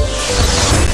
Yeah.